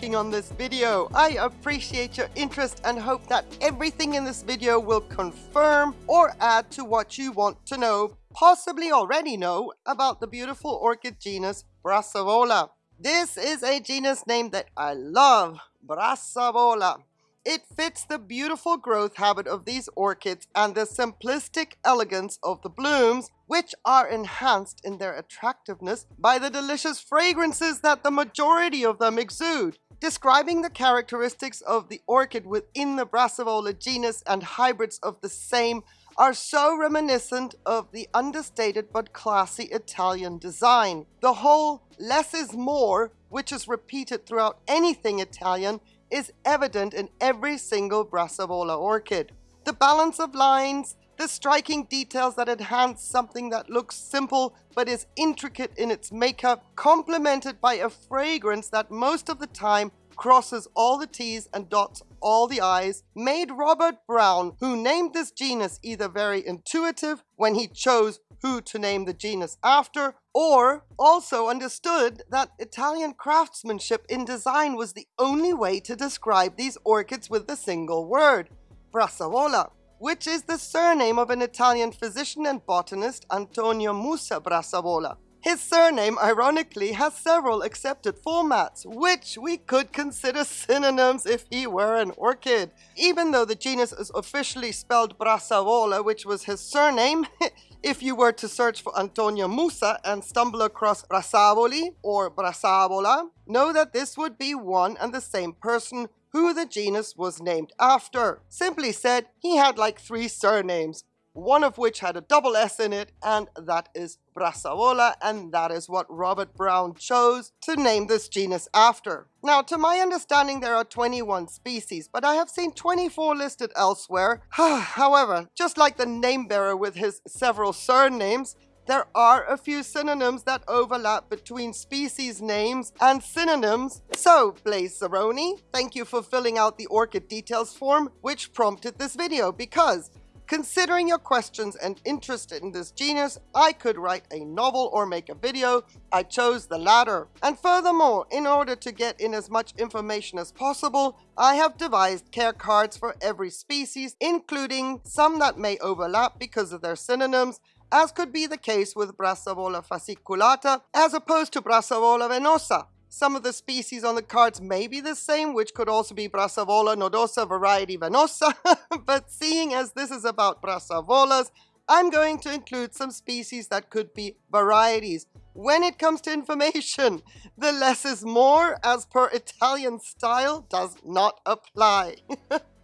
clicking on this video. I appreciate your interest and hope that everything in this video will confirm or add to what you want to know, possibly already know, about the beautiful orchid genus Brassavola. This is a genus name that I love, Brassavola. It fits the beautiful growth habit of these orchids and the simplistic elegance of the blooms, which are enhanced in their attractiveness by the delicious fragrances that the majority of them exude. Describing the characteristics of the orchid within the Brassavola genus and hybrids of the same are so reminiscent of the understated but classy Italian design. The whole less is more, which is repeated throughout anything Italian, is evident in every single Brassavola orchid. The balance of lines, the striking details that enhance something that looks simple but is intricate in its makeup, complemented by a fragrance that most of the time crosses all the T's and dots all the I's, made Robert Brown, who named this genus either very intuitive when he chose who to name the genus after, or also understood that Italian craftsmanship in design was the only way to describe these orchids with the single word, Brassavola, which is the surname of an Italian physician and botanist Antonio Musa Brassavola. His surname, ironically, has several accepted formats, which we could consider synonyms if he were an orchid. Even though the genus is officially spelled Brassavola, which was his surname, if you were to search for Antonio Musa and stumble across Brassavoli or Brassavola, know that this would be one and the same person who the genus was named after. Simply said, he had like three surnames, one of which had a double S in it, and that is Brassavola, and that is what Robert Brown chose to name this genus after. Now, to my understanding, there are 21 species, but I have seen 24 listed elsewhere. However, just like the name bearer with his several surnames, there are a few synonyms that overlap between species names and synonyms. So, Blaze Zeroni, thank you for filling out the orchid details form, which prompted this video, because Considering your questions and interest in this genus, I could write a novel or make a video. I chose the latter. And furthermore, in order to get in as much information as possible, I have devised care cards for every species, including some that may overlap because of their synonyms, as could be the case with Brassavola fasciculata as opposed to Brassavola venosa. Some of the species on the cards may be the same, which could also be Brassavola nodosa variety venosa, but seeing as this is about Brassavolas, I'm going to include some species that could be varieties. When it comes to information, the less is more as per Italian style does not apply.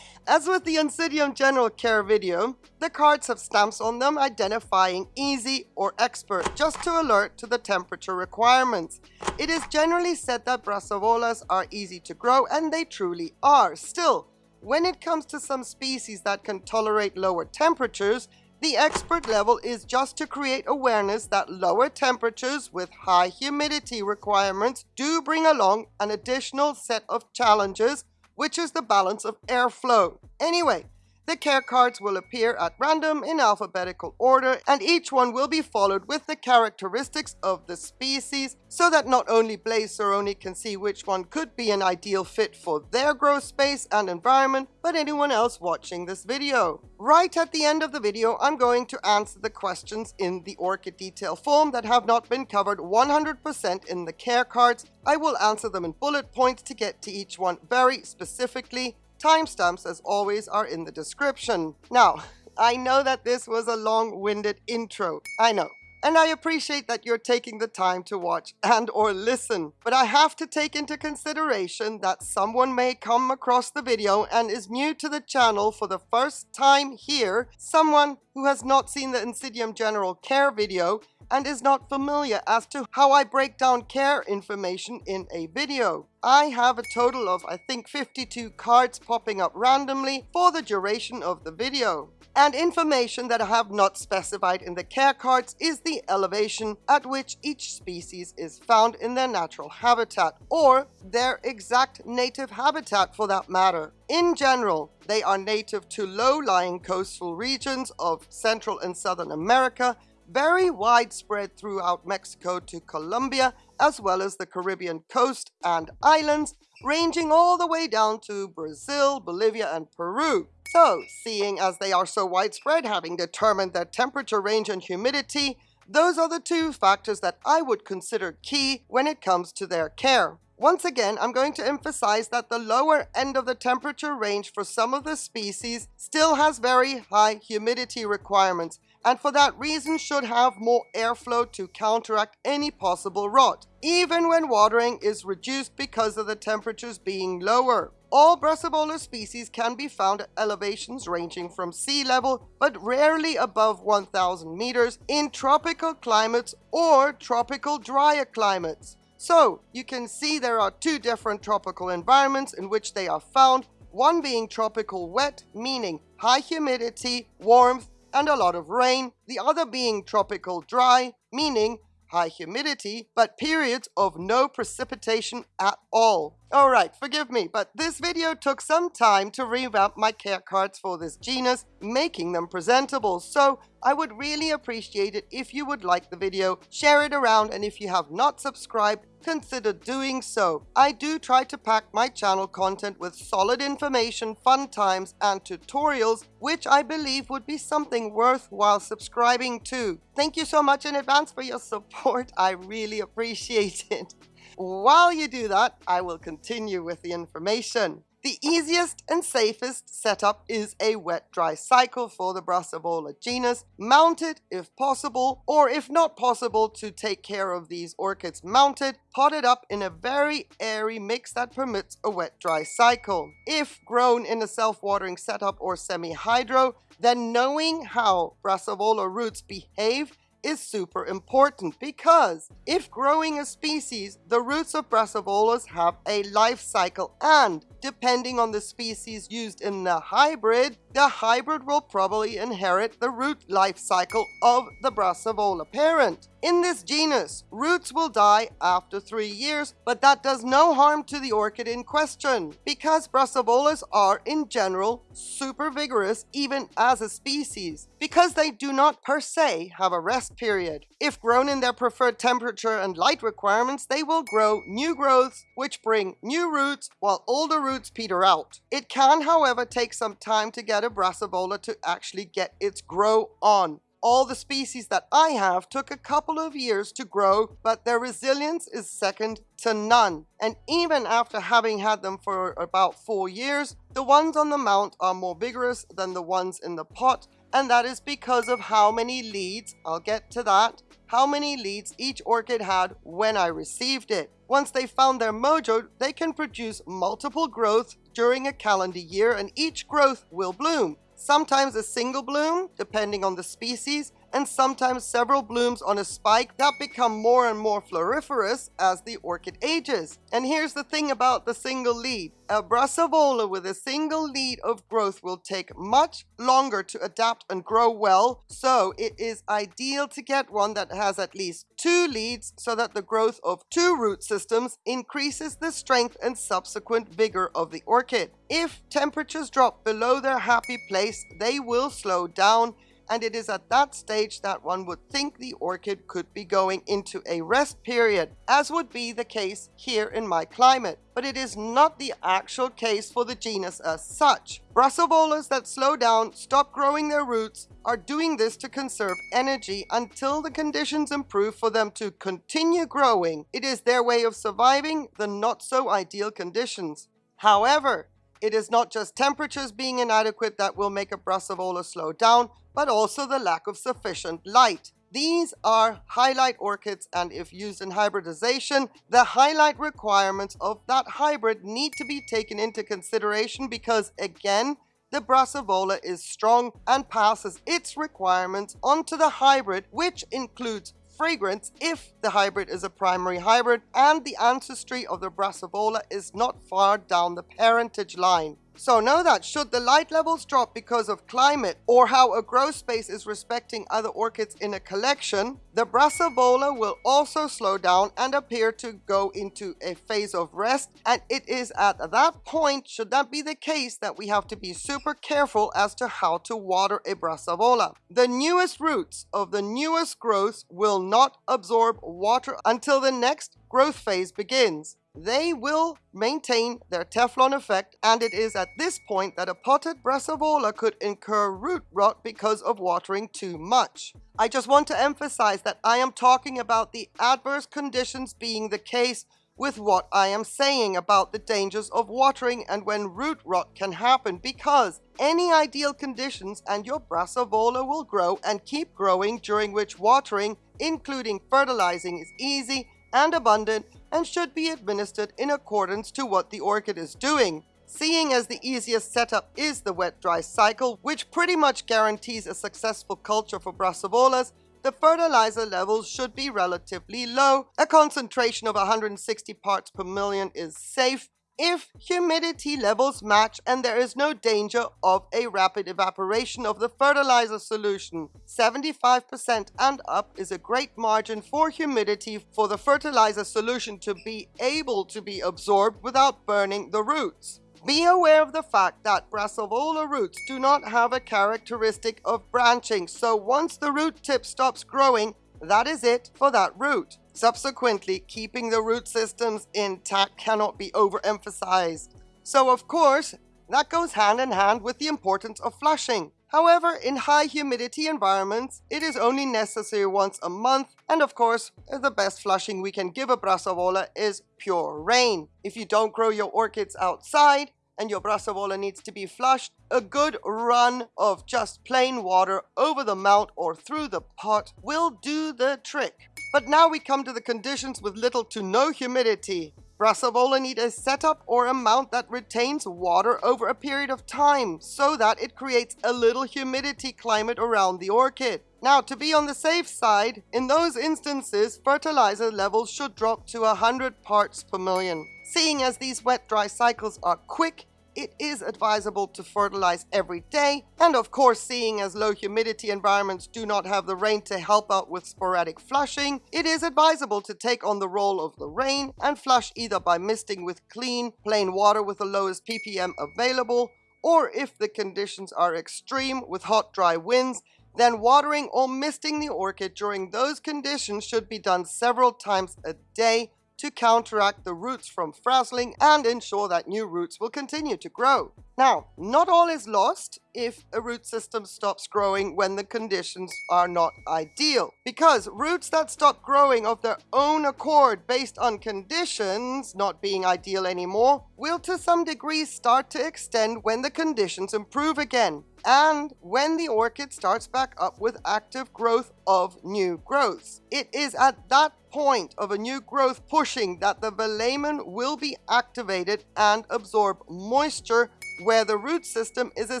As with the Oncidium General Care video, the cards have stamps on them identifying easy or expert just to alert to the temperature requirements. It is generally said that Brassavolas are easy to grow and they truly are. Still, when it comes to some species that can tolerate lower temperatures, the expert level is just to create awareness that lower temperatures with high humidity requirements do bring along an additional set of challenges which is the balance of airflow. Anyway, the care cards will appear at random in alphabetical order and each one will be followed with the characteristics of the species so that not only Blaze Zeroni can see which one could be an ideal fit for their growth space and environment, but anyone else watching this video. Right at the end of the video, I'm going to answer the questions in the orchid detail form that have not been covered 100% in the care cards. I will answer them in bullet points to get to each one very specifically Timestamps, as always, are in the description. Now, I know that this was a long-winded intro. I know. And I appreciate that you're taking the time to watch and or listen. But I have to take into consideration that someone may come across the video and is new to the channel for the first time here, someone who has not seen the Oncidium General Care video and is not familiar as to how I break down care information in a video. I have a total of I think 52 cards popping up randomly for the duration of the video. And information that I have not specified in the care cards is the elevation at which each species is found in their natural habitat, or their exact native habitat for that matter. In general, they are native to low-lying coastal regions of Central and Southern America very widespread throughout Mexico to Colombia, as well as the Caribbean coast and islands, ranging all the way down to Brazil, Bolivia, and Peru. So, seeing as they are so widespread, having determined their temperature range and humidity, those are the two factors that I would consider key when it comes to their care. Once again, I'm going to emphasize that the lower end of the temperature range for some of the species still has very high humidity requirements, and for that reason should have more airflow to counteract any possible rot, even when watering is reduced because of the temperatures being lower. All Brassavola species can be found at elevations ranging from sea level, but rarely above 1000 meters in tropical climates or tropical drier climates. So, you can see there are two different tropical environments in which they are found, one being tropical wet, meaning high humidity, warmth, and a lot of rain, the other being tropical dry, meaning high humidity, but periods of no precipitation at all. Alright, forgive me, but this video took some time to revamp my care cards for this genus, making them presentable, so I would really appreciate it if you would like the video, share it around, and if you have not subscribed, consider doing so. I do try to pack my channel content with solid information, fun times, and tutorials, which I believe would be something worthwhile subscribing to. Thank you so much in advance for your support, I really appreciate it. While you do that, I will continue with the information. The easiest and safest setup is a wet-dry cycle for the Brassavola genus, mounted if possible, or if not possible to take care of these orchids mounted, potted up in a very airy mix that permits a wet-dry cycle. If grown in a self-watering setup or semi-hydro, then knowing how Brassavola roots behave is super important because if growing a species, the roots of Brassavolas have a life cycle and depending on the species used in the hybrid, the hybrid will probably inherit the root life cycle of the Brassavola parent. In this genus, roots will die after three years, but that does no harm to the orchid in question, because Brassavolas are, in general, super vigorous even as a species, because they do not per se have a rest period. If grown in their preferred temperature and light requirements, they will grow new growths, which bring new roots, while older roots peter out. It can, however, take some time to get a Brassavola to actually get its grow on. All the species that I have took a couple of years to grow, but their resilience is second to none. And even after having had them for about four years, the ones on the mount are more vigorous than the ones in the pot, and that is because of how many leads, I'll get to that, how many leads each orchid had when I received it. Once they found their mojo, they can produce multiple growths during a calendar year and each growth will bloom. Sometimes a single bloom, depending on the species, and sometimes several blooms on a spike that become more and more floriferous as the orchid ages. And here's the thing about the single lead. A Brassavola with a single lead of growth will take much longer to adapt and grow well, so it is ideal to get one that has at least two leads so that the growth of two root systems increases the strength and subsequent vigor of the orchid. If temperatures drop below their happy place, they will slow down and it is at that stage that one would think the orchid could be going into a rest period, as would be the case here in my climate. But it is not the actual case for the genus as such. Brassavolas that slow down, stop growing their roots, are doing this to conserve energy until the conditions improve for them to continue growing. It is their way of surviving the not so ideal conditions. However, it is not just temperatures being inadequate that will make a Brassavola slow down, but also the lack of sufficient light. These are highlight orchids and if used in hybridization, the highlight requirements of that hybrid need to be taken into consideration because again, the Brassavola is strong and passes its requirements onto the hybrid, which includes fragrance if the hybrid is a primary hybrid and the ancestry of the Brassavola is not far down the parentage line. So know that should the light levels drop because of climate or how a grow space is respecting other orchids in a collection, the Brassavola will also slow down and appear to go into a phase of rest. And it is at that point, should that be the case, that we have to be super careful as to how to water a Brassavola. The newest roots of the newest growths will not absorb water until the next growth phase begins they will maintain their Teflon effect and it is at this point that a potted Brassavola could incur root rot because of watering too much. I just want to emphasize that I am talking about the adverse conditions being the case with what I am saying about the dangers of watering and when root rot can happen because any ideal conditions and your Brassavola will grow and keep growing during which watering, including fertilizing, is easy and abundant and should be administered in accordance to what the orchid is doing. Seeing as the easiest setup is the wet-dry cycle, which pretty much guarantees a successful culture for Brassavolas, the fertilizer levels should be relatively low. A concentration of 160 parts per million is safe, if humidity levels match and there is no danger of a rapid evaporation of the fertilizer solution. 75% and up is a great margin for humidity for the fertilizer solution to be able to be absorbed without burning the roots. Be aware of the fact that Brassavola roots do not have a characteristic of branching, so once the root tip stops growing, that is it for that root. Subsequently, keeping the root systems intact cannot be overemphasized. So of course, that goes hand in hand with the importance of flushing. However, in high humidity environments, it is only necessary once a month, and of course, the best flushing we can give a Brassavola is pure rain. If you don't grow your orchids outside, and your Brassavola needs to be flushed, a good run of just plain water over the mount or through the pot will do the trick. But now we come to the conditions with little to no humidity. Brassavola need a setup or a mount that retains water over a period of time so that it creates a little humidity climate around the orchid. Now, to be on the safe side, in those instances, fertilizer levels should drop to 100 parts per million. Seeing as these wet-dry cycles are quick, it is advisable to fertilize every day. And of course, seeing as low humidity environments do not have the rain to help out with sporadic flushing, it is advisable to take on the role of the rain and flush either by misting with clean, plain water with the lowest ppm available, or if the conditions are extreme with hot, dry winds, then watering or misting the orchid during those conditions should be done several times a day to counteract the roots from frazzling and ensure that new roots will continue to grow. Now, not all is lost if a root system stops growing when the conditions are not ideal. Because roots that stop growing of their own accord based on conditions not being ideal anymore will to some degree start to extend when the conditions improve again and when the orchid starts back up with active growth of new growths. It is at that point of a new growth pushing that the velamen will be activated and absorb moisture where the root system is a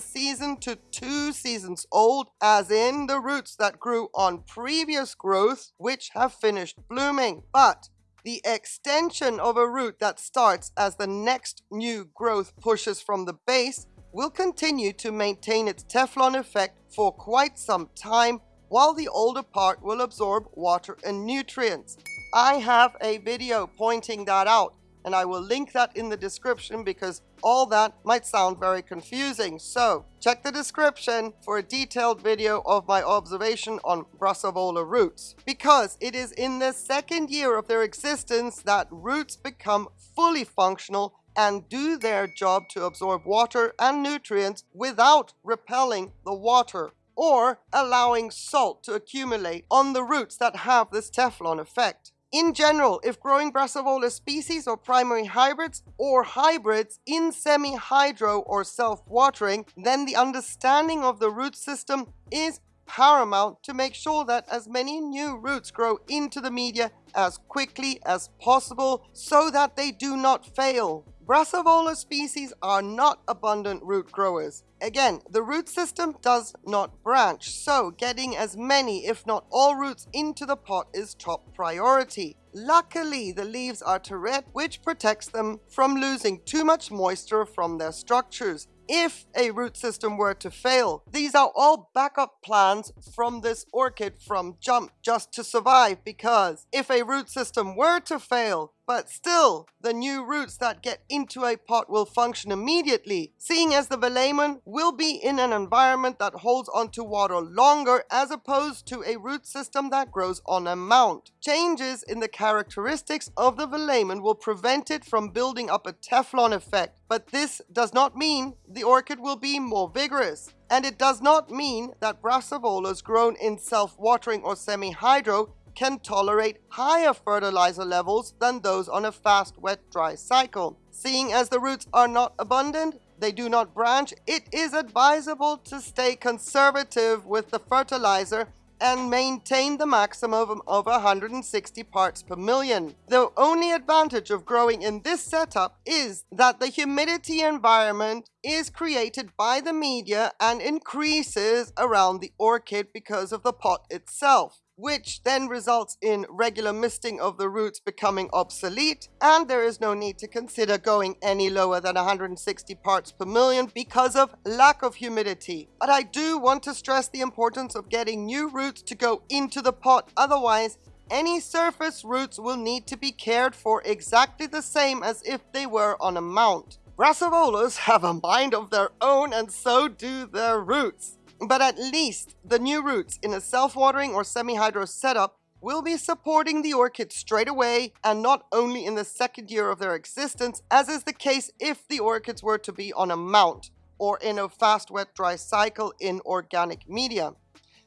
season to two seasons old, as in the roots that grew on previous growths which have finished blooming. But the extension of a root that starts as the next new growth pushes from the base will continue to maintain its Teflon effect for quite some time while the older part will absorb water and nutrients. I have a video pointing that out and I will link that in the description because all that might sound very confusing. So check the description for a detailed video of my observation on Brassavola roots because it is in the second year of their existence that roots become fully functional and do their job to absorb water and nutrients without repelling the water or allowing salt to accumulate on the roots that have this Teflon effect. In general, if growing Brassavola species or primary hybrids or hybrids in semi-hydro or self-watering, then the understanding of the root system is paramount to make sure that as many new roots grow into the media as quickly as possible so that they do not fail. Brassavola species are not abundant root growers. Again, the root system does not branch, so getting as many, if not all roots into the pot is top priority. Luckily, the leaves are terete, which protects them from losing too much moisture from their structures if a root system were to fail. These are all backup plans from this orchid from jump just to survive because if a root system were to fail, but still, the new roots that get into a pot will function immediately, seeing as the Velamen will be in an environment that holds onto water longer as opposed to a root system that grows on a mount. Changes in the characteristics of the Velamen will prevent it from building up a Teflon effect, but this does not mean the orchid will be more vigorous. And it does not mean that brassavolas grown in self-watering or semi-hydro can tolerate higher fertilizer levels than those on a fast wet-dry cycle. Seeing as the roots are not abundant, they do not branch, it is advisable to stay conservative with the fertilizer and maintain the maximum of 160 parts per million. The only advantage of growing in this setup is that the humidity environment is created by the media and increases around the orchid because of the pot itself which then results in regular misting of the roots becoming obsolete, and there is no need to consider going any lower than 160 parts per million because of lack of humidity. But I do want to stress the importance of getting new roots to go into the pot, otherwise any surface roots will need to be cared for exactly the same as if they were on a mount. Brassavolas have a mind of their own and so do their roots. But at least the new roots in a self-watering or semi-hydro setup will be supporting the orchid straight away and not only in the second year of their existence, as is the case if the orchids were to be on a mount or in a fast wet dry cycle in organic media.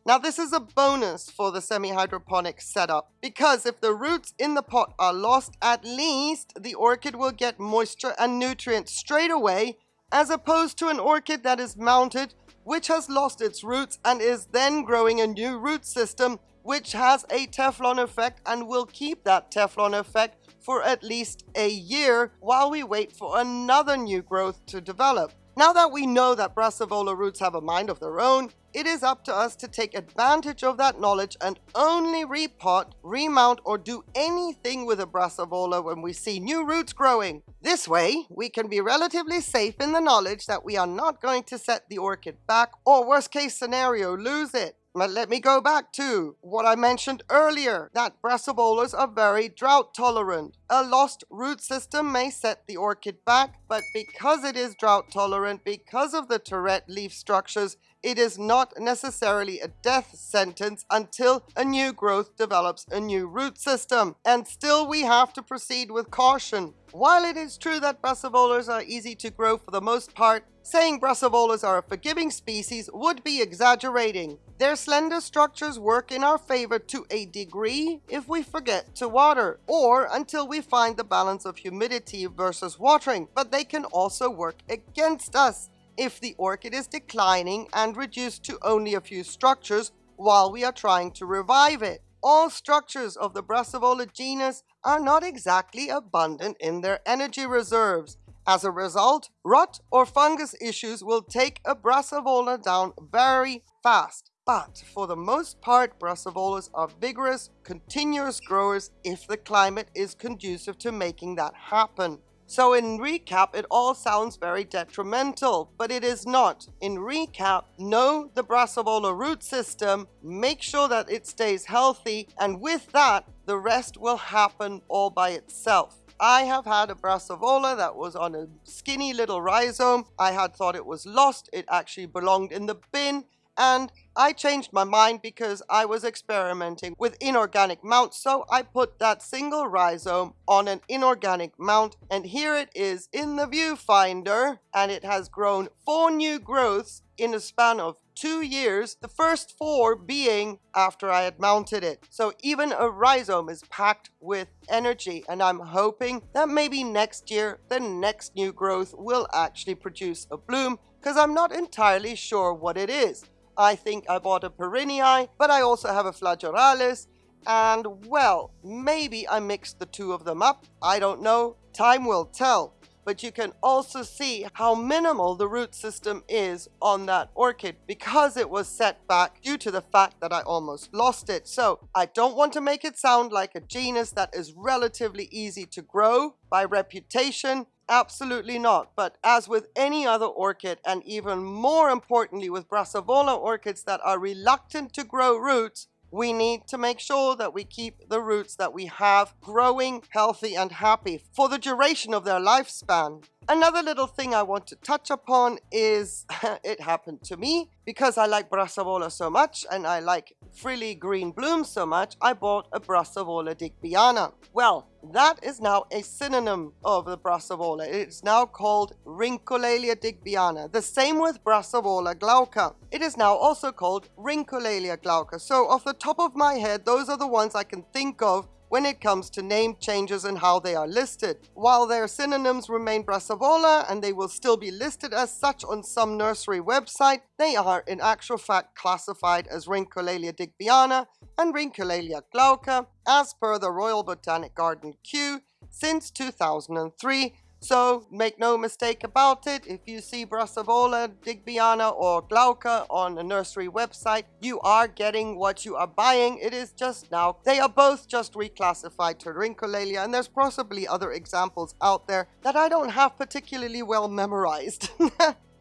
Now this is a bonus for the semi-hydroponic setup because if the roots in the pot are lost, at least the orchid will get moisture and nutrients straight away as opposed to an orchid that is mounted which has lost its roots and is then growing a new root system which has a Teflon effect and will keep that Teflon effect for at least a year while we wait for another new growth to develop. Now that we know that Brassavola roots have a mind of their own, it is up to us to take advantage of that knowledge and only repot, remount or do anything with a Brassavola when we see new roots growing. This way, we can be relatively safe in the knowledge that we are not going to set the orchid back or worst case scenario, lose it. But let me go back to what I mentioned earlier, that brassavolas are very drought tolerant. A lost root system may set the orchid back, but because it is drought tolerant, because of the terete leaf structures, it is not necessarily a death sentence until a new growth develops a new root system. And still we have to proceed with caution. While it is true that brassavolas are easy to grow for the most part, saying brassavolas are a forgiving species would be exaggerating. Their slender structures work in our favor to a degree if we forget to water, or until we find the balance of humidity versus watering, but they can also work against us if the orchid is declining and reduced to only a few structures while we are trying to revive it. All structures of the Brassavola genus are not exactly abundant in their energy reserves. As a result, rot or fungus issues will take a Brassavola down very fast. But for the most part, Brassavolas are vigorous, continuous growers if the climate is conducive to making that happen. So in recap, it all sounds very detrimental, but it is not. In recap, know the Brassavola root system, make sure that it stays healthy, and with that, the rest will happen all by itself. I have had a Brassavola that was on a skinny little rhizome. I had thought it was lost. It actually belonged in the bin and I changed my mind because I was experimenting with inorganic mounts, so I put that single rhizome on an inorganic mount, and here it is in the viewfinder, and it has grown four new growths in a span of two years, the first four being after I had mounted it. So even a rhizome is packed with energy, and I'm hoping that maybe next year, the next new growth will actually produce a bloom, because I'm not entirely sure what it is. I think I bought a Perrinii, but I also have a Flagellaris, and well, maybe I mixed the two of them up. I don't know. Time will tell. but you can also see how minimal the root system is on that orchid because it was set back due to the fact that I almost lost it. So I don't want to make it sound like a genus that is relatively easy to grow by reputation. Absolutely not. But as with any other orchid, and even more importantly with Brassavola orchids that are reluctant to grow roots, we need to make sure that we keep the roots that we have growing healthy and happy for the duration of their lifespan. Another little thing I want to touch upon is it happened to me because I like Brassavola so much and I like frilly green blooms so much, I bought a Brassavola digbyana. Well, that is now a synonym of the Brassavola. It's now called Rhyncholaelia digbyana. The same with Brassavola glauca. It is now also called Rhyncholaelia glauca. So off the top of my head, those are the ones I can think of when it comes to name changes and how they are listed. While their synonyms remain Brassavola and they will still be listed as such on some nursery website, they are in actual fact classified as Rhyncholaelia digbyana and Rhyncholaelia glauca as per the Royal Botanic Garden Kew since 2003 so make no mistake about it, if you see Brassavola, Digbyana or Glauca on a nursery website, you are getting what you are buying. It is just now, they are both just reclassified to Rhyncholaelia and there's possibly other examples out there that I don't have particularly well memorized.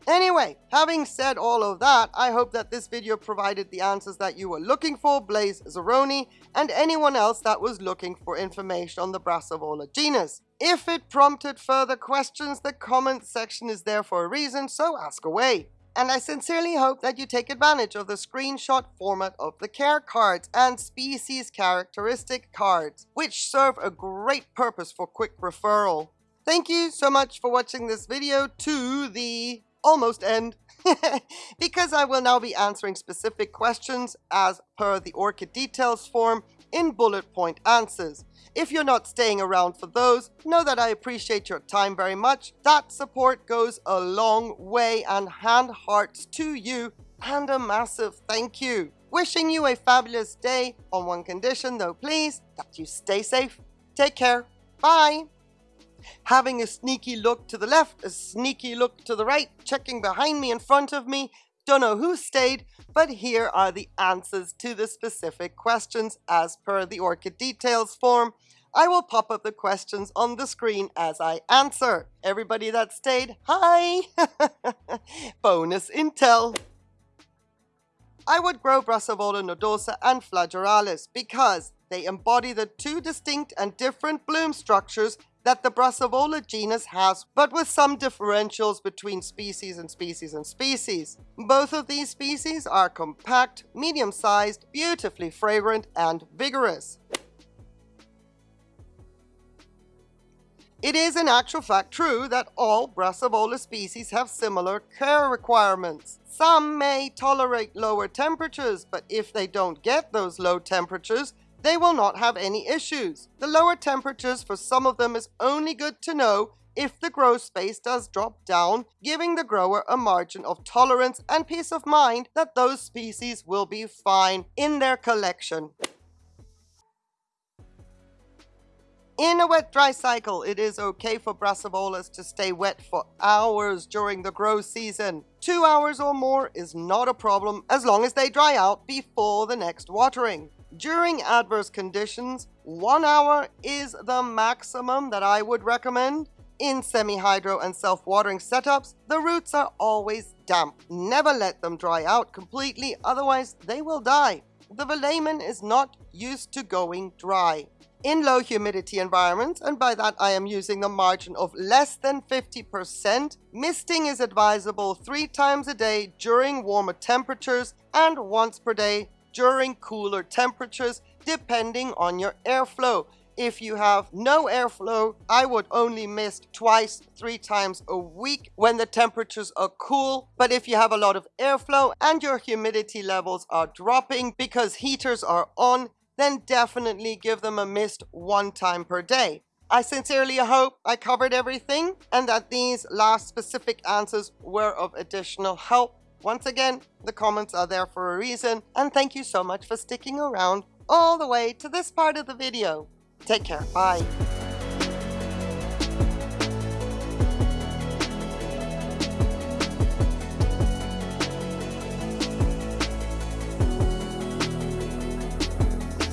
Anyway, having said all of that, I hope that this video provided the answers that you were looking for, Blaze Zeroni, and anyone else that was looking for information on the Brassavola genus. If it prompted further questions, the comment section is there for a reason, so ask away. And I sincerely hope that you take advantage of the screenshot format of the care cards and species characteristic cards, which serve a great purpose for quick referral. Thank you so much for watching this video to the almost end, because I will now be answering specific questions as per the orchid details form in bullet point answers. If you're not staying around for those, know that I appreciate your time very much. That support goes a long way and hand hearts to you and a massive thank you. Wishing you a fabulous day on one condition though please, that you stay safe. Take care. Bye. Having a sneaky look to the left, a sneaky look to the right, checking behind me in front of me, don't know who stayed, but here are the answers to the specific questions as per the orchid details form. I will pop up the questions on the screen as I answer. Everybody that stayed, hi! Bonus intel! I would grow Brassavola nodosa and flagellaris because they embody the two distinct and different bloom structures that the Brassavola genus has, but with some differentials between species and species and species. Both of these species are compact, medium-sized, beautifully fragrant, and vigorous. It is in actual fact true that all Brassavola species have similar care requirements. Some may tolerate lower temperatures, but if they don't get those low temperatures, they will not have any issues. The lower temperatures for some of them is only good to know if the grow space does drop down, giving the grower a margin of tolerance and peace of mind that those species will be fine in their collection. In a wet-dry cycle, it is okay for brassavolas to stay wet for hours during the grow season. Two hours or more is not a problem as long as they dry out before the next watering. During adverse conditions, one hour is the maximum that I would recommend. In semi-hydro and self-watering setups, the roots are always damp. Never let them dry out completely, otherwise they will die. The velamen is not used to going dry. In low humidity environments, and by that I am using the margin of less than 50%, misting is advisable three times a day during warmer temperatures and once per day during cooler temperatures depending on your airflow. If you have no airflow, I would only mist twice, three times a week when the temperatures are cool. But if you have a lot of airflow and your humidity levels are dropping because heaters are on, then definitely give them a mist one time per day. I sincerely hope I covered everything and that these last specific answers were of additional help. Once again, the comments are there for a reason, and thank you so much for sticking around all the way to this part of the video. Take care, bye.